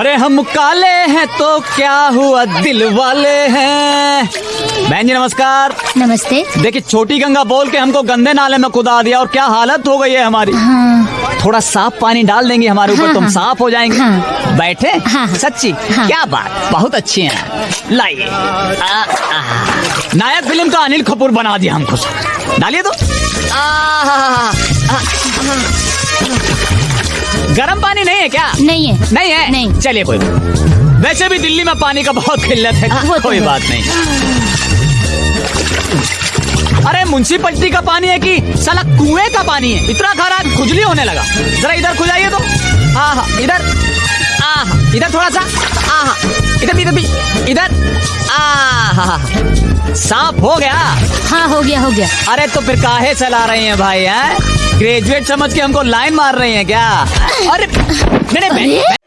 अरे हम काले हैं तो क्या हुआ दिल वाले हैं? बहन जी नमस्कार। नमस्ते। देखिए छोटी गंगा बोल के हमको गंदे नाले में कुदा दिया और क्या हालत हो गई है हमारी। हाँ। थोड़ा साफ़ पानी डाल देंगे हमारे ऊपर हाँ, तुम हाँ। साफ़ हो जाएँगे। हाँ। बैठे? हाँ। सच्ची? हाँ। क्या बात? बहुत अच्छी है। लाइए। नायक फ़िल्म का अनिल कपूर बना दिया हमको। डालिए तो। आ। गर्म पानी नहीं है क्या? नहीं है। नहीं है? नहीं। चलिए कोई बात वैसे भी दिल्ली में पानी का बहुत किल्लत है। वो तो कोई है। बात नहीं। अरे म्यूनसिपलिटी का पानी है कि साला कुएँ का पानी है? इतना खरा खुजली होने लगा। जरा इधर खुजाइए तो। हाँ हाँ इधर। आहा इधर थोड़ा सा। आहा इधर भी इधर भी। इधर। साफ़ हो गया। हाँ हो गया हो गया। अरे तो फिर काहे चला रहे हैं भाई हैं? ग्रेजुएट समझ के हमको लाइन मार रहे हैं क्या? अरे नहीं नहीं मैं-!